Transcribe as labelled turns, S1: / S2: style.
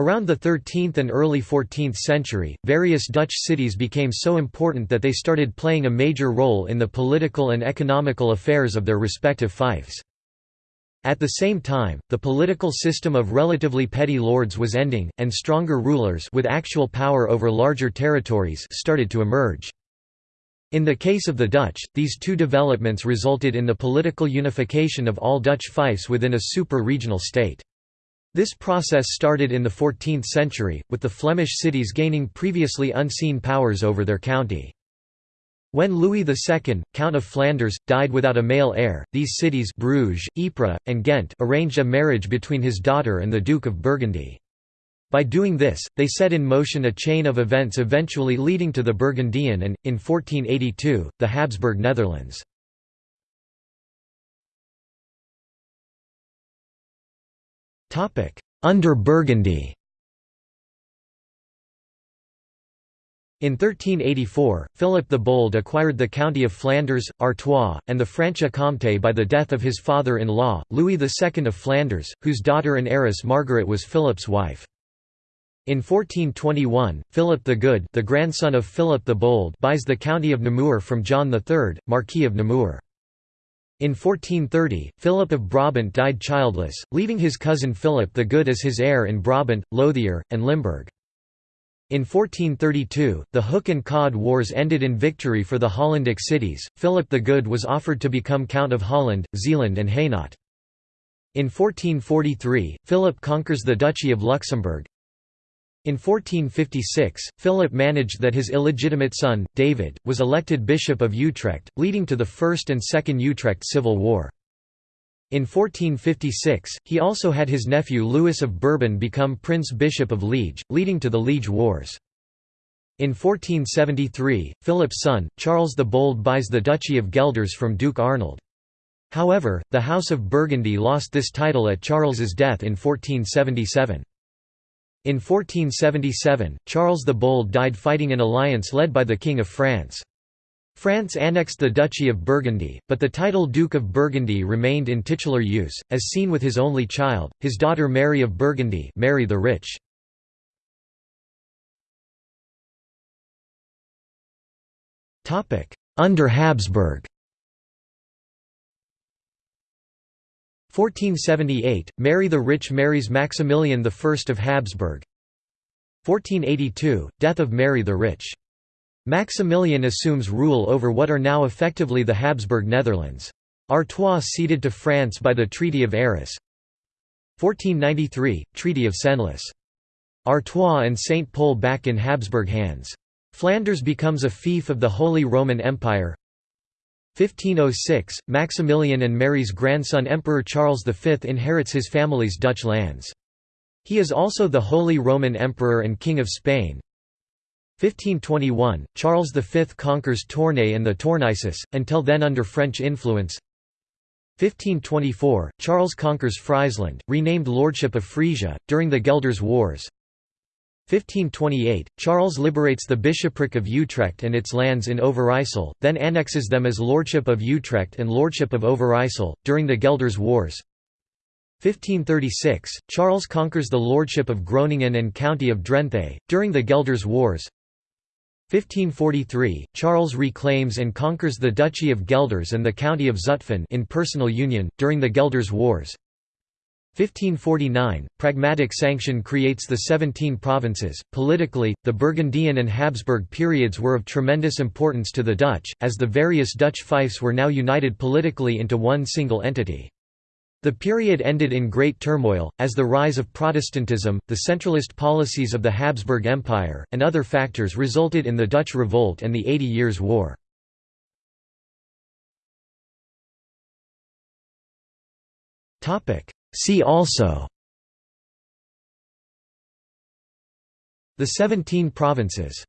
S1: Around the 13th and early 14th century, various Dutch cities became so important that they started playing a major role in the political and economical affairs of their respective fiefs. At the same time, the political system of relatively petty lords was ending, and stronger rulers with actual power over larger territories started to emerge. In the case of the Dutch, these two developments resulted in the political unification of all Dutch fiefs within a super-regional state. This process started in the 14th century, with the Flemish cities gaining previously unseen powers over their county. When Louis II, Count of Flanders, died without a male heir, these cities Bruges, Ypres, and Ghent arranged a marriage between his daughter and the Duke of Burgundy. By doing this, they set in motion a chain of events eventually leading to the Burgundian and, in 1482, the Habsburg Netherlands. Under Burgundy In 1384, Philip the Bold acquired the county of Flanders, Artois, and the Franche-Comté by the death of his father-in-law, Louis II of Flanders, whose daughter and heiress Margaret was Philip's wife. In 1421, Philip the Good the grandson of Philip the Bold buys the county of Namur from John III, Marquis of Namur. In 1430, Philip of Brabant died childless, leaving his cousin Philip the Good as his heir in Brabant, Lothier, and Limburg. In 1432, the Hook and Cod Wars ended in victory for the Hollandic cities. Philip the Good was offered to become Count of Holland, Zeeland, and Hainaut. In 1443, Philip conquers the Duchy of Luxembourg. In 1456, Philip managed that his illegitimate son, David, was elected Bishop of Utrecht, leading to the First and Second Utrecht Civil War. In 1456, he also had his nephew Louis of Bourbon become Prince Bishop of Liege, leading to the Liege Wars. In 1473, Philip's son, Charles the Bold buys the Duchy of Guelders from Duke Arnold. However, the House of Burgundy lost this title at Charles's death in 1477. In 1477, Charles the Bold died fighting an alliance led by the King of France. France annexed the Duchy of Burgundy, but the title Duke of Burgundy remained in titular use, as seen with his only child, his daughter Mary of Burgundy Mary the Rich. Under Habsburg 1478, Mary the Rich marries Maximilian I of Habsburg 1482, death of Mary the Rich. Maximilian assumes rule over what are now effectively the Habsburg Netherlands. Artois ceded to France by the Treaty of Arras 1493, Treaty of Senlis. Artois and Saint Pol back in Habsburg hands. Flanders becomes a fief of the Holy Roman Empire 1506, Maximilian and Mary's grandson Emperor Charles V inherits his family's Dutch lands. He is also the Holy Roman Emperor and King of Spain. 1521, Charles V conquers Tournai and the Tournaisis, until then under French influence. 1524, Charles conquers Friesland, renamed Lordship of Frisia, during the Guelders Wars. 1528, Charles liberates the bishopric of Utrecht and its lands in Overijssel, then annexes them as Lordship of Utrecht and Lordship of Overijssel, during the Guelders Wars. 1536, Charles conquers the Lordship of Groningen and County of Drenthe, during the Guelders Wars. 1543, Charles reclaims and conquers the Duchy of Guelders and the County of Zutphen in personal union, during the Guelders Wars. 1549, Pragmatic Sanction creates the Seventeen Provinces. Politically, the Burgundian and Habsburg periods were of tremendous importance to the Dutch, as the various Dutch fiefs were now united politically into one single entity. The period ended in great turmoil, as the rise of Protestantism, the centralist policies of the Habsburg Empire, and other factors resulted in the Dutch Revolt and the Eighty Years' War. See also The Seventeen Provinces